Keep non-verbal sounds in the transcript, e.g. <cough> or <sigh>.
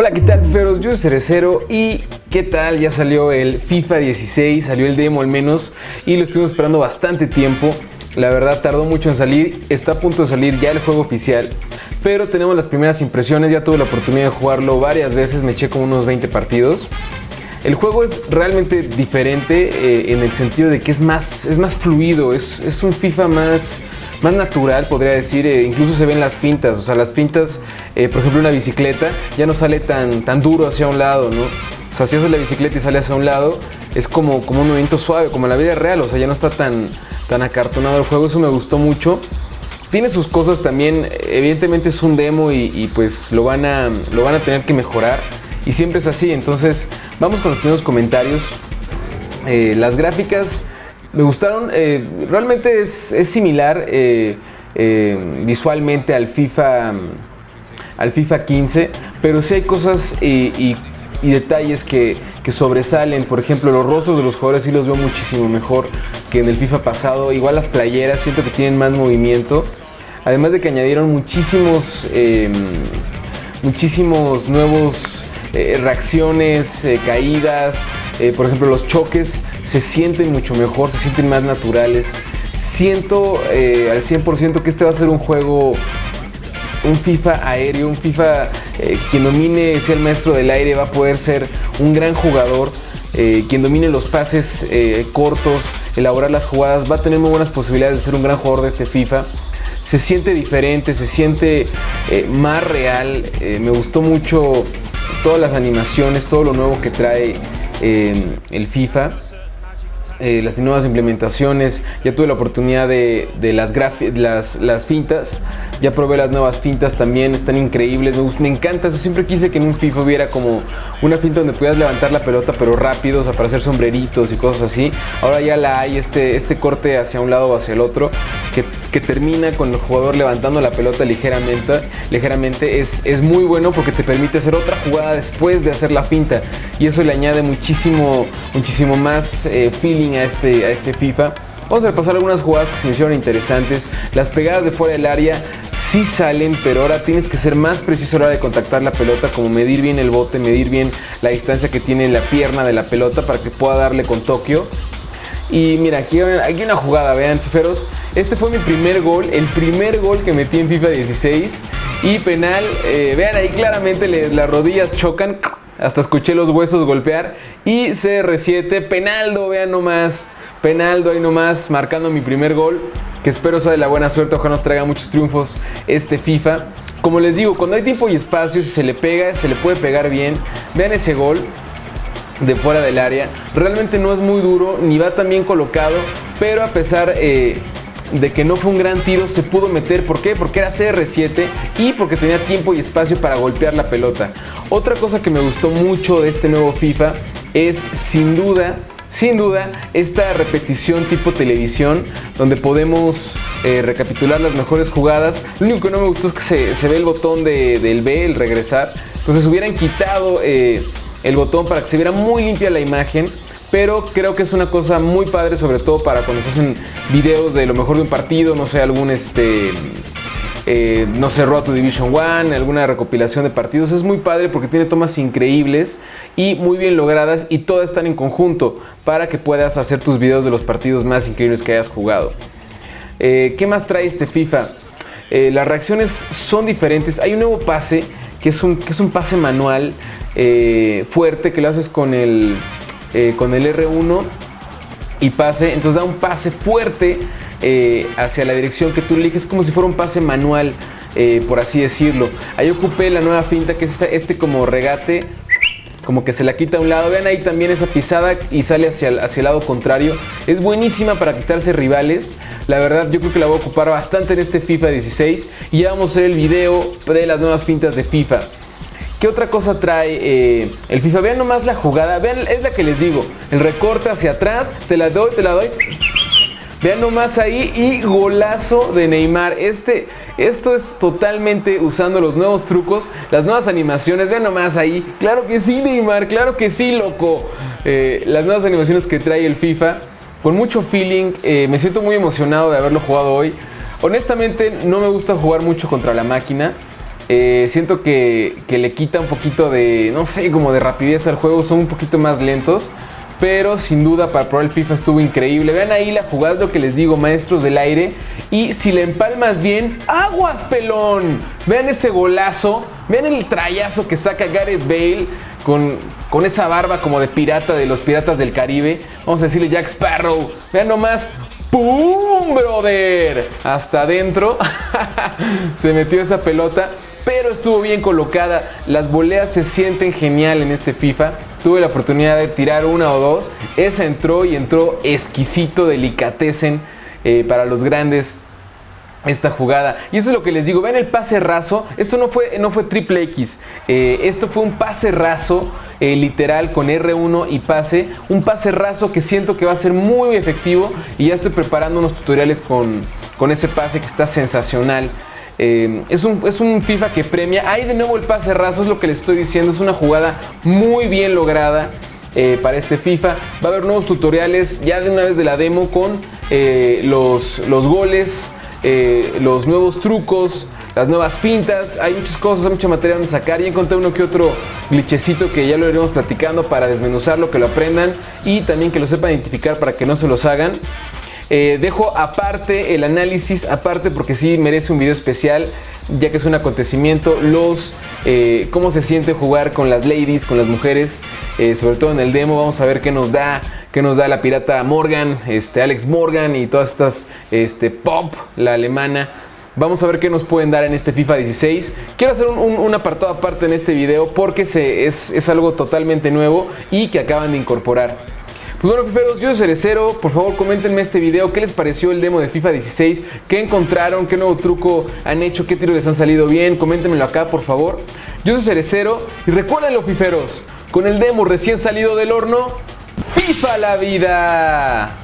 Hola, ¿qué tal, Feros? Yo soy Cerecero y ¿qué tal? Ya salió el FIFA 16, salió el demo al menos y lo estuvimos esperando bastante tiempo. La verdad tardó mucho en salir, está a punto de salir ya el juego oficial, pero tenemos las primeras impresiones, ya tuve la oportunidad de jugarlo varias veces, me eché como unos 20 partidos. El juego es realmente diferente eh, en el sentido de que es más, es más fluido, es, es un FIFA más más natural, podría decir. Eh, incluso se ven las fintas, o sea, las fintas, eh, por ejemplo, una bicicleta ya no sale tan, tan duro hacia un lado, ¿no? O sea, si haces la bicicleta y sale hacia un lado, es como, como un movimiento suave, como en la vida real, o sea, ya no está tan, tan acartonado el juego, eso me gustó mucho. Tiene sus cosas también, evidentemente es un demo y, pues lo van, a, lo van a tener que mejorar. Y siempre es así, entonces vamos con los primeros comentarios. Eh, las gráficas me gustaron, eh, realmente es, similar eh, eh, visualmente al FIFA, al FIFA 15, pero sí hay cosas y, detalles que, sobresalen. Por ejemplo, los rostros de los jugadores sí los veo muchísimo mejor que en el FIFA pasado. Igual las playeras, siento que tienen más movimiento. Además de que añadieron muchísimos, muchísimos nuevos reacciones, caídas, por ejemplo los choques se sienten mucho mejor, se sienten más naturales. Siento eh, al 100% que este va a ser un juego, un FIFA aéreo, un FIFA eh, quien domine, sea el maestro del aire, va a poder ser un gran jugador. Eh, quien domine los pases cortos, elaborar las jugadas, va a tener muy buenas posibilidades de ser un gran jugador de este FIFA. Se siente diferente, se siente más real. me gustó mucho todas las animaciones, todo lo nuevo que trae el FIFA. Eh, las nuevas implementaciones, ya tuve la oportunidad de, las, las, fintas, ya probé las nuevas fintas también, están increíbles, me, encanta eso, siempre quise que en un FIFA hubiera como una finta donde pudieras levantar la pelota pero rápido, o sea, para hacer sombreritos y cosas así, ahora ya la hay, este, este corte hacia un lado o hacia el otro, que, termina con el jugador levantando la pelota ligeramente, ligeramente. Es, es muy bueno porque te permite hacer otra jugada después de hacer la finta. Y eso le añade muchísimo, muchísimo más eh, feeling a este, a este FIFA. Vamos a repasar algunas jugadas que se me hicieron interesantes. Las pegadas de fuera del área sí salen, pero ahora tienes que ser más preciso a la hora de contactar la pelota, como medir bien el bote, medir bien la distancia que tiene la pierna de la pelota para que pueda darle con Tokio. Y mira, aquí, una jugada, vean, fiferos. Este fue mi primer gol, el primer gol que metí en FIFA 16. Y penal, eh, vean ahí claramente las rodillas chocan hasta escuché los huesos golpear. Y CR7, Penaldo, vean nomás. Penaldo ahí nomás, marcando mi primer gol. Que espero sea de la buena suerte, ojalá nos traiga muchos triunfos este FIFA. Como les digo, cuando hay tiempo y espacio, si se le pega, se le puede pegar bien. Vean ese gol de fuera del área. Realmente no es muy duro, ni va tan bien colocado, pero a pesar eh, de que no fue un gran tiro, se pudo meter. ¿Por qué? Porque era CR7 y porque tenía tiempo y espacio para golpear la pelota. Otra cosa que me gustó mucho de este nuevo FIFA es sin duda, sin duda, esta repetición tipo televisión donde podemos eh, recapitular las mejores jugadas. Lo único que no me gustó es que se, ve el botón del B, el regresar. Entonces hubieran quitado eh, el botón para que se viera muy limpia la imagen pero creo que es una cosa muy padre, sobre todo para cuando se hacen videos de lo mejor de un partido, no sé, algún este. Eh, no sé, Road to Division 1, alguna recopilación de partidos. Es muy padre porque tiene tomas increíbles y muy bien logradas y todas están en conjunto para que puedas hacer tus videos de los partidos más increíbles que hayas jugado. Eh, ¿Qué más trae este FIFA? Eh, las reacciones son diferentes. Hay un nuevo pase que es un, que es un pase manual fuerte que lo haces con el, eh, con el R1 y pase, entonces da un pase fuerte eh, hacia la dirección que tú eliges, como si fuera un pase manual, eh, por así decirlo. Ahí ocupé la nueva finta que es este, como regate, como que se la quita a un lado. Vean ahí también esa pisada y sale hacia el, hacia el lado contrario. Es buenísima para quitarse rivales. La verdad yo creo que la voy a ocupar bastante en este FIFA 16 y ya vamos a hacer el video de las nuevas fintas de FIFA. ¿Qué otra cosa trae eh, el FIFA? Vean nomás la jugada, vean, es la que les digo. El recorte hacia atrás, te la doy, te la doy. Vean nomás ahí y golazo de Neymar. Este, esto es totalmente usando los nuevos trucos, las nuevas animaciones. Vean nomás ahí. Claro que sí, Neymar, claro que sí, loco. Eh, las nuevas animaciones que trae el FIFA. Con mucho feeling. Eh, me siento muy emocionado de haberlo jugado hoy. Honestamente, no me gusta jugar mucho contra la máquina. Eh, siento que, que le quita un poquito de, no sé, como de rapidez al juego, son un poquito más lentos pero sin duda para probar el FIFA estuvo increíble. Vean ahí la jugada, lo que les digo, maestros del aire. Y si le empalmas bien, aguas pelón. Vean ese golazo, vean el trayazo que saca Gareth Bale con, con esa barba como de pirata de los piratas del Caribe. Vamos a decirle Jack Sparrow. Vean nomás, ¡Pum, brother! Hasta adentro <laughs> se metió esa pelota, estuvo bien colocada. Las voleas se sienten genial en este FIFA tuve la oportunidad de tirar una o dos. Esa entró y entró exquisito, delicatecen eh, para los grandes esta jugada. Y eso es lo que les digo. Ven el pase raso. Esto no fue, no fue triple X. Eh, esto fue un pase raso, eh, literal, con R1 y pase. Un pase raso que siento que va a ser muy efectivo. Y ya estoy preparando unos tutoriales con, con ese pase que está sensacional. Eh, es, un, es, un, FIFA que premia. Ahí de nuevo el pase raso, es lo que les estoy diciendo. Es una jugada muy bien lograda eh, para este FIFA. Va a haber nuevos tutoriales ya de una vez de la demo con eh, los, los, goles, los nuevos trucos, las nuevas fintas. Hay muchas cosas, hay mucha materia donde sacar. Y encontré uno que otro glitchecito que ya lo iremos platicando para desmenuzarlo, que lo aprendan y también que lo sepan identificar para que no se los hagan. Eh, dejo aparte el análisis, aparte porque sí merece un video especial, ya que es un acontecimiento, los eh, cómo se siente jugar con las ladies, con las mujeres, eh, sobre todo en el demo, vamos a ver qué nos da, qué nos da la pirata Morgan, este, Alex Morgan y todas estas, este, Pop, la alemana. Vamos a ver qué nos pueden dar en este FIFA 16. Quiero hacer un, apartado aparte en este video porque es, es algo totalmente nuevo y que acaban de incorporar. Pues bueno, fiferos, yo soy Cerecero. Por favor, coméntenme este video. ¿Qué les pareció el demo de FIFA 16? ¿Qué encontraron? ¿Qué nuevo truco han hecho? ¿Qué tiros les han salido bien? Coméntenmelo acá, por favor. Yo soy Cerecero. Y recuérdenlo, fiferos, con el demo recién salido del horno, ¡FIFA la vida!